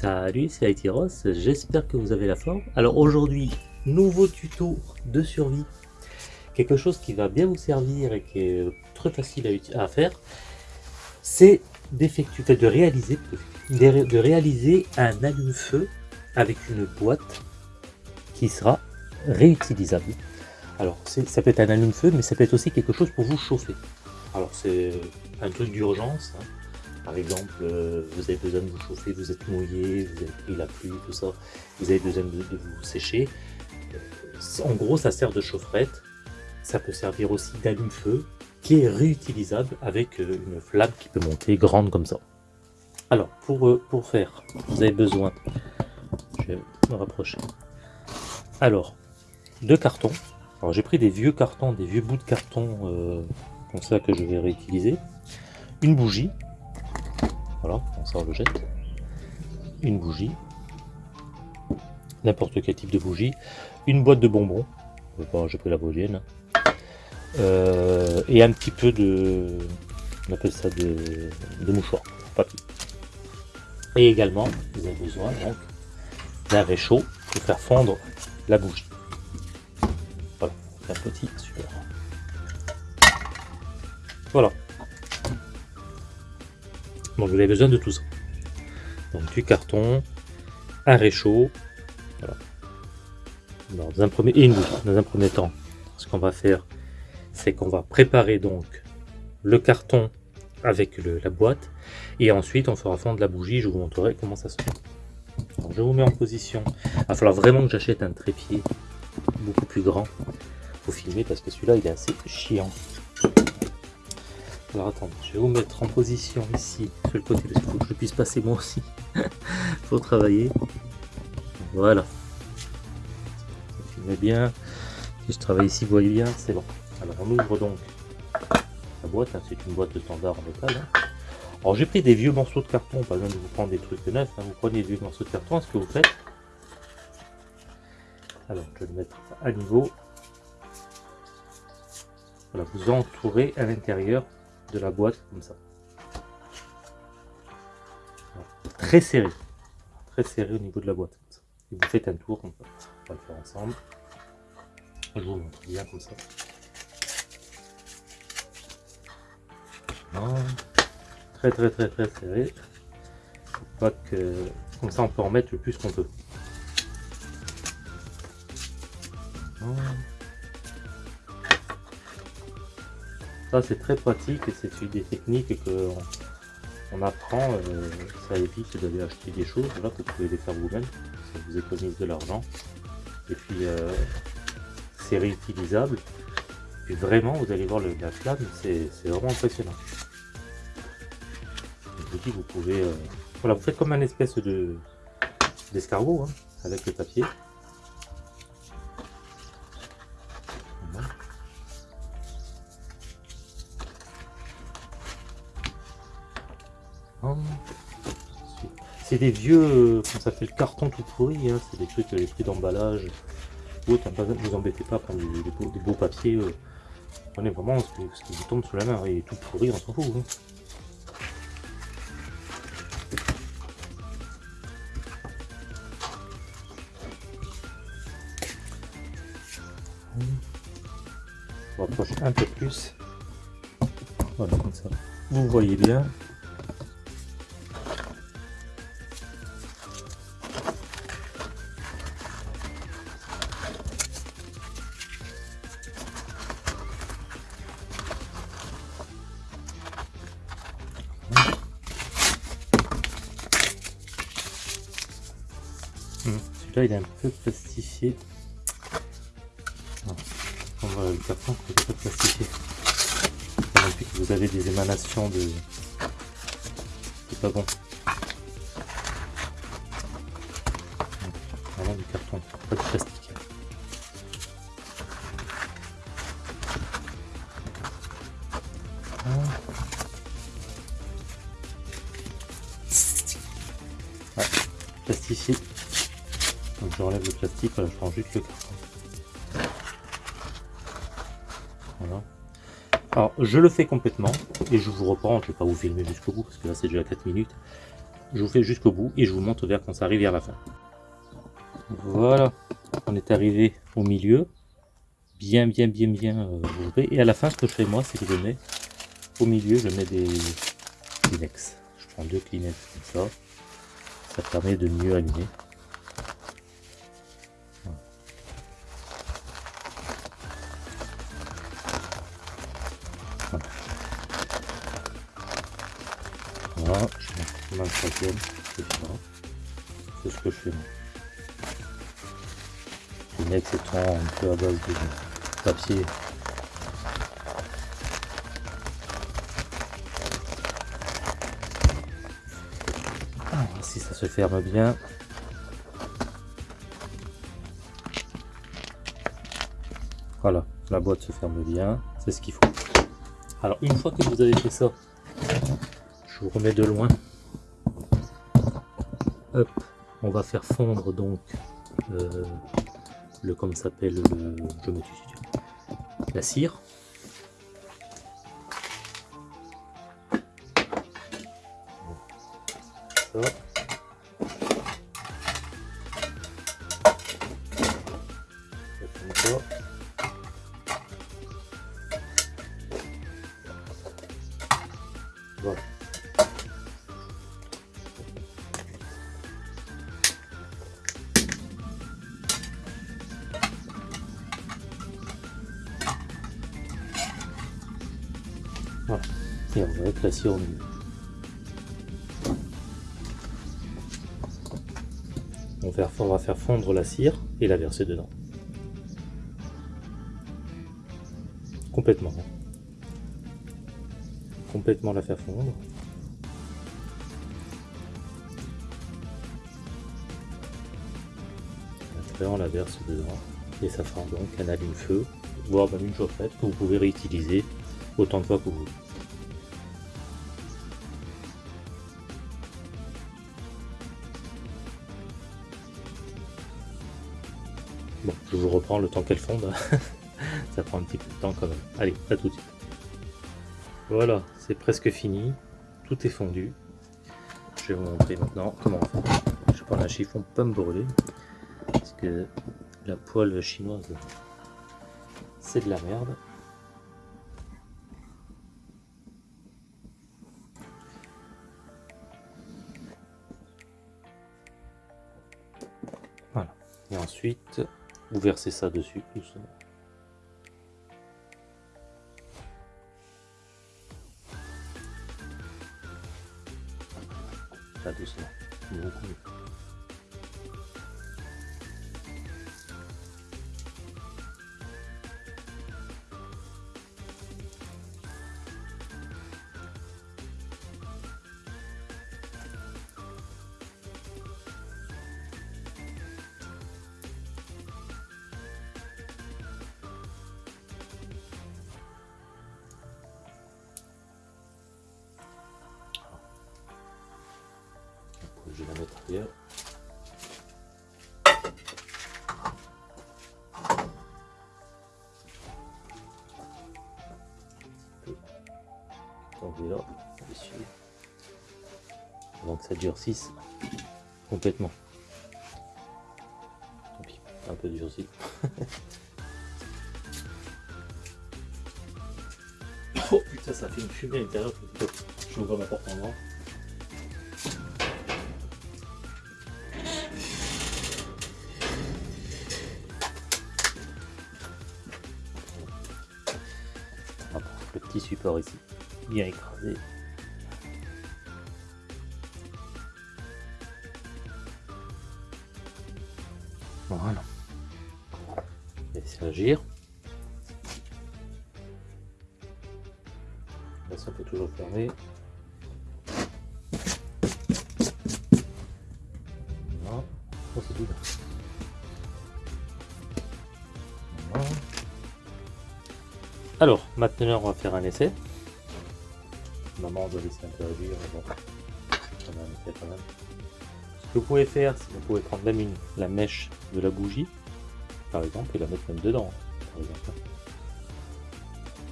Salut, c'est Aitiros, j'espère que vous avez la forme. Alors aujourd'hui, nouveau tuto de survie. Quelque chose qui va bien vous servir et qui est très facile à, faire, c'est d'effectuer, de réaliser, de réaliser un allume-feu avec une boîte qui sera réutilisable. Alors ça peut être un allume-feu, mais ça peut être aussi quelque chose pour vous chauffer. Alors c'est un truc d'urgence, hein. Par exemple, euh, vous avez besoin de vous chauffer, vous êtes mouillé, vous avez pris la pluie, tout ça, vous avez besoin de, vous sécher. Euh, en gros, ça sert de chaufferette. Ça peut servir aussi d'allume-feu, qui est réutilisable avec euh, une flamme qui peut monter grande comme ça. Alors, pour, faire, vous avez besoin, je vais me rapprocher. Alors, deux cartons. Alors, j'ai pris des vieux cartons, des vieux bouts de carton comme ça que je vais réutiliser. Une bougie, voilà, on sort le jette. Une bougie. N'importe quel type de bougie. Une boîte de bonbons. Bon, j'ai pris la bougienne. Euh, et un petit peu de... On appelle ça de, de mouchoir. Papier. Et également, vous avez besoin donc d'un réchaud pour faire fondre la bougie. Voilà, un petit super. Voilà. Donc vous avez besoin de tout ça. Donc du carton, un réchaud, dans un premier, et une bougie. Dans un premier temps, ce qu'on va faire, c'est qu'on va préparer donc le carton avec la boîte, et ensuite on fera fondre la bougie, je vous montrerai comment ça se fait. je vous mets en position. Il va falloir vraiment que j'achète un trépied beaucoup plus grand pour filmer, parce que celui-là il est assez chiant. Alors attendez, je vais vous mettre en position ici, sur le côté, parce qu'il faut que je puisse passer moi aussi pour travailler. Voilà. Bien. Si je travaille ici, vous voyez bien, c'est bon. Alors on ouvre donc la boîte, hein, c'est une boîte standard en métal. Hein. Alors j'ai pris des vieux morceaux de carton, pas besoin de vous prendre des trucs neufs, hein. vous prenez des vieux morceaux de carton, ce que vous faites. Alors je vais le mettre à niveau. Voilà, vous entourez à l'intérieur de la boîte comme ça. Très serré. Très serré au niveau de la boîte. Et vous faites un tour. On va le faire ensemble. Je vous montre bien comme ça. Très très très très serré. Pas que comme ça on peut en mettre le plus qu'on peut. Ça c'est très pratique et c'est une des techniques que on, apprend, euh, ça évite d'aller acheter des choses, là vous pouvez les faire vous-même, ça vous économise de l'argent. Et puis euh, c'est réutilisable. Et vraiment vous allez voir la flamme, c'est vraiment impressionnant. Vous vous pouvez. Euh, voilà, vous faites comme un espèce de d'escargot hein, avec le papier. C'est des vieux, euh, ça fait le carton tout pourri, hein, c'est des trucs, les prix d'emballage. Ne vous embêtez pas à prendre des, beaux, papiers. Euh. prenez vraiment ce, qui vous tombe sous la main, et tout pourri, on s'en fout. Hein. On va approcher un peu plus. Voilà, comme ça. Vous voyez bien. Celui-là, il est un peu plastifié. Voilà, le carton est un peu plastifié. Que vous avez des émanations de... C'est pas bon. Vraiment du carton, pas de plastique. plastifié donc j'enlève le plastique, je prends juste le carton. Voilà. Alors je le fais complètement et je vous reprends, je ne vais pas vous filmer jusqu'au bout parce que là c'est déjà 4 minutes. je vous fais jusqu'au bout et je vous montre vers quand ça arrive vers la fin. Voilà, on est arrivé au milieu, bien bien bien bien euh, Et à la fin, ce que je fais moi, c'est que je mets au milieu, je mets des Kleenex. Je prends deux Kleenex comme ça, ça permet de mieux aligner. C'est C'est ce que je fais moi. Kleenex étant un peu à base de papier. Ah, si ça se ferme bien. Voilà, la boîte se ferme bien, c'est ce qu'il faut. Alors une fois que vous avez fait ça, je vous remets de loin. On va faire fondre donc euh, le comme s'appelle le je la cire. On va on va faire fondre la cire et la verser dedans. Complètement. Complètement la faire fondre. Après on la verse dedans et ça fera donc un allume-feu, voire même une chauffette que vous pouvez réutiliser autant de fois que vous voulez. Vous reprends le temps qu'elle fonde. ça prend un petit peu de temps quand même. Allez, à tout de suite. Voilà, c'est presque fini. Tout est fondu. Je vais vous montrer maintenant comment on fait. Je prends un chiffon pas me brûler. Parce que la poêle chinoise, c'est de la merde. Voilà. Et ensuite, vous versez ça dessus doucement. Pas doucement, beaucoup ailleurs. Tomber là, dessus. Avant que ça durcisse complètement. Tant pis, un peu durci. oh putain, ça fait une fumée à l'intérieur. Je ouvre ma porte en grand. Petit support ici, bien écrasé. Voilà. Laissez agir. Là, ça peut toujours fermer. Alors, maintenant on va faire un essai. Maman on doit laisser un peu agir, bon, on quand même. Ce que vous pouvez faire, c'est que vous pouvez prendre même une, la mèche de la bougie, par exemple, et la mettre même dedans, par exemple.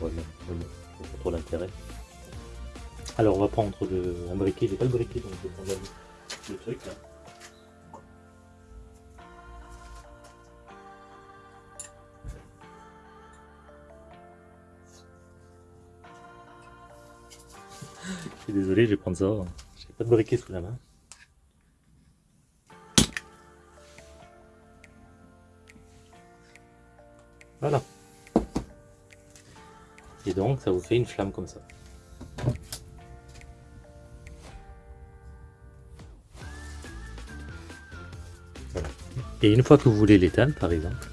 Pas trop l'intérêt. Alors on va prendre le, un briquet, j'ai pas le briquet donc je vais prendre le truc là. Désolé, je vais prendre ça. J'ai pas de briquet sous la main. Voilà. Et donc, ça vous fait une flamme comme ça. Et une fois que vous voulez l'éteindre, par exemple,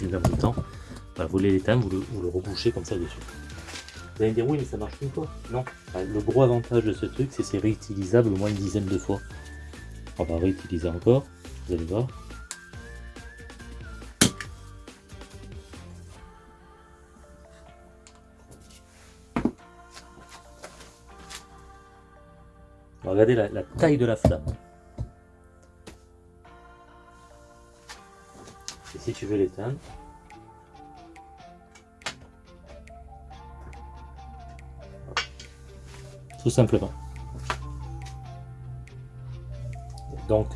filme en même temps. Voilà, vous voulez l'éteindre, vous le, vous le rebouchez comme ça dessus. Vous allez me dire oui mais ça marche une fois. Non. Le gros avantage de ce truc c'est c'est réutilisable au moins une dizaine de fois. On va réutiliser encore, vous allez voir. Regardez la, la taille de la flamme. Si tu veux l'éteindre, tout simplement. Donc,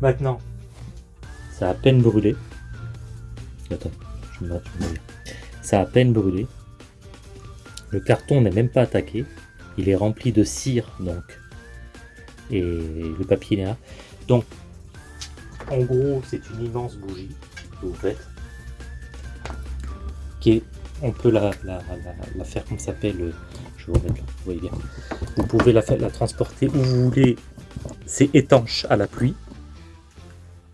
maintenant, ça a à peine brûlé. Attends, je me, je me... Ça a à peine brûlé. Le carton n'est même pas attaqué. Il est rempli de cire, donc. Et le papier est là. Donc, en gros, c'est une immense bougie que vous faites. Qui est, on peut la, faire comme ça s'appelle. Je vais vous remettre là, vous voyez bien. Vous pouvez la, la transporter où vous voulez. C'est étanche à la pluie.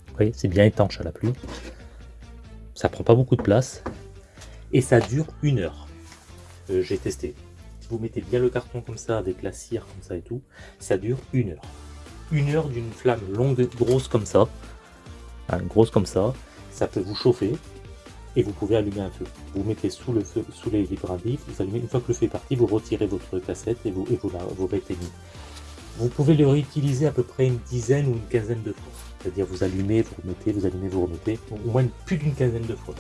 Vous voyez, c'est bien étanche à la pluie. Ça prend pas beaucoup de place. Et ça dure une heure. Euh, J'ai testé. Vous mettez bien le carton comme ça, avec la cire comme ça et tout, ça dure une heure. Une heure d'une flamme longue, grosse comme ça. Hein, grosse comme ça. Ça peut vous chauffer et vous pouvez allumer un feu. Vous mettez sous le feu, sous les, brindilles, vous allumez, une fois que le feu est parti, vous retirez votre cassette et vous, et vous, la, vous rééteignez. Vous pouvez le réutiliser à peu près une dizaine ou une quinzaine de fois. C'est-à-dire vous allumez, vous remettez, vous allumez, vous remettez, au moins plus d'une quinzaine de fois.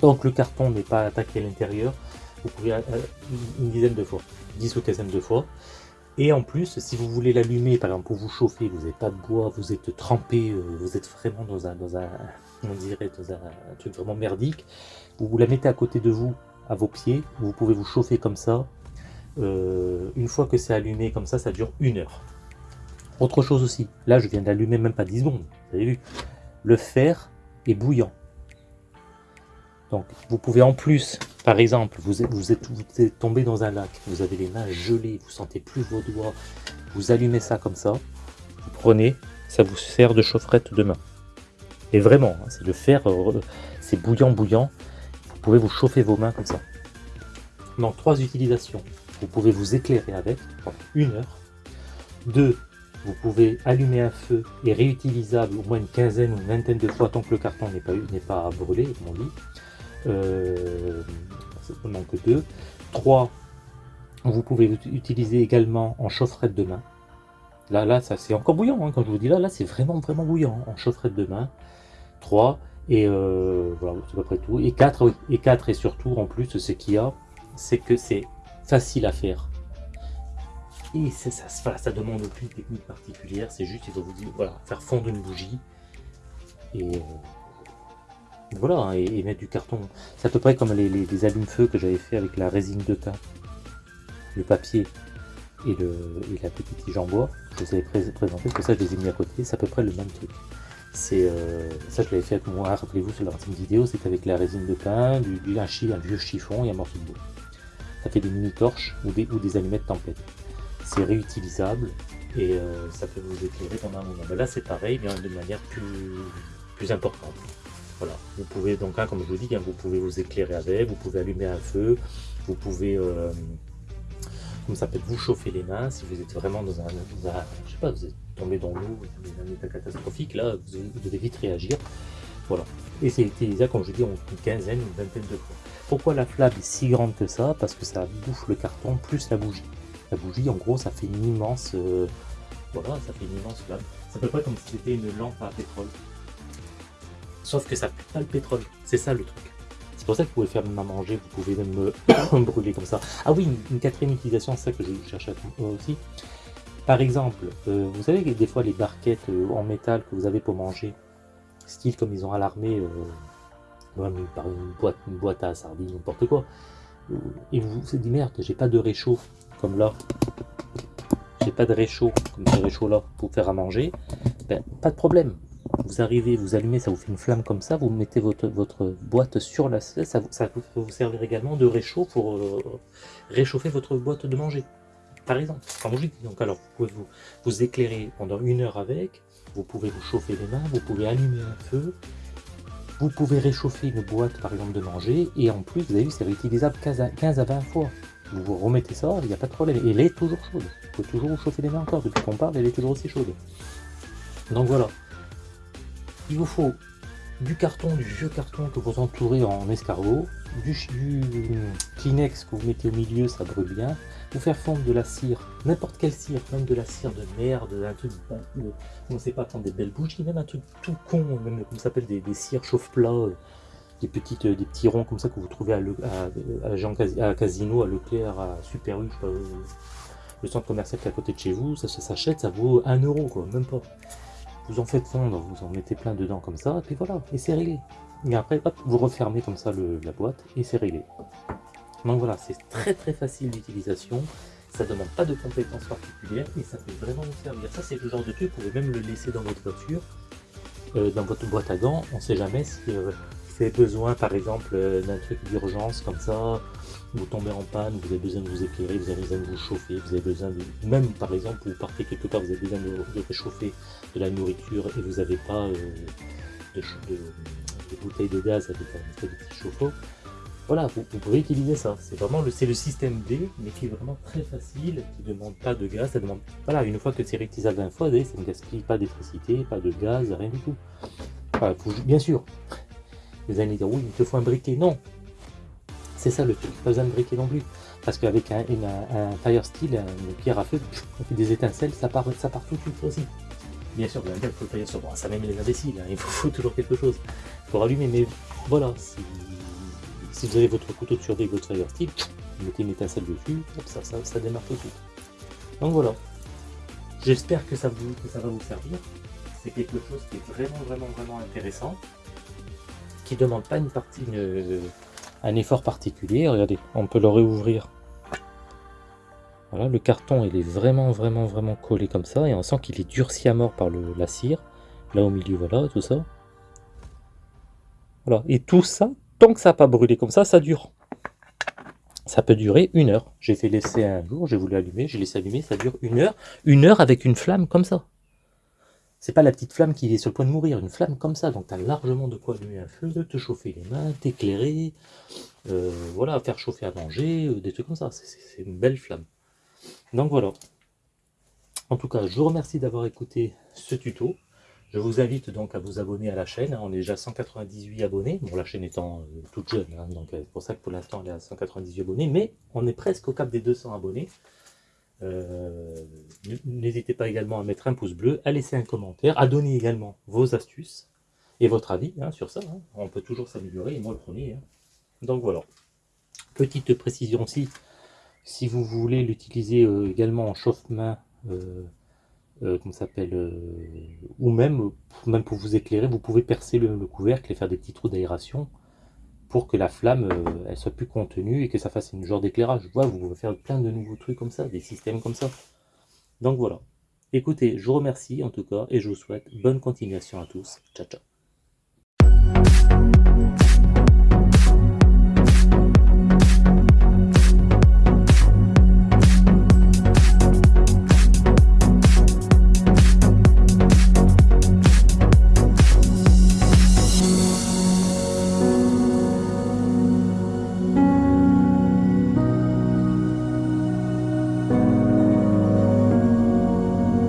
Donc le carton n'est pas attaqué à l'intérieur, vous pouvez euh, une dizaine de fois, dix ou quinzaine de fois. Et en plus, si vous voulez l'allumer, par exemple pour vous chauffer, vous n'avez pas de bois, vous êtes trempé, euh, vous êtes vraiment dans un, dans un, on dirait dans un, truc vraiment merdique, vous, la mettez à côté de vous, à vos pieds, vous pouvez vous chauffer comme ça. Euh, une fois que c'est allumé comme ça, ça dure une heure. Autre chose aussi, là je viens d'allumer même pas 10 secondes, vous avez vu, le fer est bouillant. Donc vous pouvez en plus, par exemple, vous êtes, tombé dans un lac, vous avez les mains gelées, vous sentez plus vos doigts, vous allumez ça comme ça, vous prenez, ça vous sert de chaufferette de main. Et vraiment, hein, c'est le fer, euh, c'est bouillant, bouillant. Vous pouvez vous chauffer vos mains comme ça. Donc, trois utilisations. Vous pouvez vous éclairer avec pendant une heure. Deux, vous pouvez allumer un feu et réutilisable au moins une quinzaine ou une vingtaine de fois tant que le carton n'est pas, pas brûlé, comme on dit. Euh, donc deux. Trois, vous pouvez utiliser également en chaufferette de main. Là, là, ça c'est encore bouillant, hein, quand je vous dis là, là c'est vraiment, vraiment bouillant, hein, en chaufferette de main. 3, et euh, voilà, c'est à peu près tout. Et 4, oui, et 4, et surtout, en plus, ce qu'il y a, c'est que c'est facile à faire. Et ça, ça, ça demande aucune technique particulière, c'est juste, il faut vous dire, voilà, faire fondre une bougie, et euh, voilà, hein, et, et, mettre du carton. C'est à peu près comme les, allumes-feu que j'avais fait avec la résine de thym, le papier et, la petite tige en. Je vous avais présenté, que ça je les ai mis à côté, c'est à peu près le même truc. Euh, ça je l'avais fait avec moi, rappelez-vous sur la vidéo, c'est avec la résine de pain, du, un, vieux chiffon et un morceau de bois. Ça fait des mini torches ou des, ou des allumettes tempête. C'est réutilisable et euh, ça peut vous éclairer pendant un moment. Mais là c'est pareil, mais de manière plus importante. Voilà, vous pouvez donc, comme je vous dis, hein, vous pouvez vous éclairer avec, vous pouvez allumer un feu, vous pouvez, euh, comme ça peut vous chauffer les mains si vous êtes vraiment dans un, dans je sais pas, vous êtes tombé dans l'eau, un état catastrophique, là, vous, devez vite réagir. Voilà. Et c'est utilisable, comme je dis, une quinzaine, une vingtaine de fois. Pourquoi la flamme est si grande que ça? Parce que ça bouffe le carton plus la bougie. La bougie, en gros, ça fait une immense... Euh, voilà, ça fait une immense flamme. C'est à peu près comme si c'était une lampe à pétrole. Sauf que ça pue pas le pétrole, c'est ça le truc. C'est pour ça que vous pouvez faire même à manger, vous pouvez même brûler comme ça. Ah oui, une, quatrième utilisation, c'est ça que je cherche à aussi. Par exemple, euh, vous savez que des fois les barquettes euh, en métal que vous avez pour manger, style comme ils ont à l'armée, euh, par une boîte, une boîte à sardines, n'importe quoi, et vous vous dites merde, j'ai pas de réchaud, comme là, j'ai pas de réchaud, comme ce réchaud là, pour faire à manger, ben, pas de problème. Vous arrivez, vous allumez, ça vous fait une flamme comme ça, vous mettez votre, votre boîte sur la ça, ça peut vous servir également de réchaud pour réchauffer votre boîte de manger par exemple, Donc alors, vous pouvez vous, éclairer pendant une heure avec, vous pouvez vous chauffer les mains, vous pouvez allumer un feu, vous pouvez réchauffer une boîte par exemple de manger, et en plus, vous avez vu, c'est réutilisable 15 à, 20 fois. Vous vous remettez ça, il n'y a pas de problème. Elle est toujours chaude. Vous pouvez toujours vous chauffer les mains encore. Depuis qu'on parle, elle est toujours aussi chaude. Donc voilà. Il vous faut du carton, du vieux carton que vous entourez en escargot, du, Kleenex que vous mettez au milieu, ça brûle bien, vous faire fondre de la cire, n'importe quelle cire, même de la cire de merde, un truc, on ne sait pas prendre des belles bougies, même un truc tout con, même comme ça s'appelle des, cires chauffe-plat, euh, des, petites, euh, des petits ronds comme ça que vous trouvez à, à, Casino, à Leclerc, à Super U, euh, le centre commercial qui est à côté de chez vous, ça, s'achète, ça vaut 1 euro, quoi, même pas. Vous en faites fondre, vous en mettez plein dedans comme ça, et puis voilà, et c'est réglé. Et après, hop, vous refermez comme ça la boîte, et c'est réglé. Donc voilà, c'est très très facile d'utilisation, ça ne demande pas de compétences particulières et ça peut vraiment vous servir. Ça c'est le genre de truc, vous pouvez même le laisser dans votre voiture, euh, dans votre boîte à gants, on ne sait jamais si euh, besoin par exemple euh, d'un truc d'urgence comme ça, vous tombez en panne, vous avez besoin de vous éclairer, vous avez besoin de vous chauffer, vous avez besoin de... Même par exemple, vous partez quelque part, vous avez besoin de, réchauffer de la nourriture et vous n'avez pas de, bouteilles de gaz avec un petit chauffe-eau, voilà, vous, pouvez utiliser ça. C'est vraiment le, le système D, mais qui est vraiment très facile, qui ne demande pas de gaz. Ça demande, voilà, une fois que c'est réutilisable 20 fois, ça ne gaspille pas d'électricité, pas de gaz, rien du tout. bien sûr, vous allez dire, oui, il te faut un briquet. Non, c'est ça le truc, pas besoin de briquet non plus. Parce qu'avec un, fire steel, une pierre à feu, des étincelles, ça part, ça part tout de suite aussi. Bien sûr, il faut le fire sur. Ça même les imbéciles, hein, il faut, toujours quelque chose pour allumer, mais voilà, si vous avez votre couteau de survie votre fire steel, vous mettez une étincelle dessus, ça, ça, ça, démarre tout de suite. Donc voilà. J'espère que, ça que ça va vous servir. C'est quelque chose qui est vraiment, vraiment, vraiment intéressant. Qui ne demande pas une partie, un effort particulier. Regardez, on peut le réouvrir. Voilà, le carton, il est vraiment, vraiment, vraiment collé comme ça. Et on sent qu'il est durci à mort par la cire. Là au milieu, voilà, tout ça. Voilà. Et tout ça, tant que ça n'a pas brûlé comme ça, ça dure. Ça peut durer une heure. J'ai fait laisser un jour, j'ai voulu allumer, j'ai laissé allumer, ça dure une heure. Une heure avec une flamme comme ça. C'est pas la petite flamme qui est sur le point de mourir, une flamme comme ça. Donc tu as largement de quoi allumer un feu, te chauffer les mains, t'éclairer, euh, voilà, faire chauffer à manger, euh, des trucs comme ça. C'est une belle flamme. Donc voilà. En tout cas, je vous remercie d'avoir écouté ce tuto. Je vous invite donc à vous abonner à la chaîne. On est déjà 198 abonnés. Bon, la chaîne étant euh, toute jeune, hein, donc c'est pour ça que pour l'instant elle est à 198 abonnés. Mais on est presque au cap des 200 abonnés. Euh, n'hésitez pas également à mettre un pouce bleu, à laisser un commentaire, à donner également vos astuces et votre avis hein, sur ça. Hein. On peut toujours s'améliorer, et moi le premier. Donc voilà. Petite précision aussi, si vous voulez l'utiliser également en chauffe-main, euh, s'appelle, euh, ou même, même pour vous éclairer, vous pouvez percer le, couvercle et faire des petits trous d'aération pour que la flamme euh, soit plus contenue et que ça fasse une genre d'éclairage. Voilà, vous pouvez faire plein de nouveaux trucs comme ça, des systèmes comme ça. Donc voilà. Écoutez, je vous remercie en tout cas et je vous souhaite bonne continuation à tous. Ciao ciao.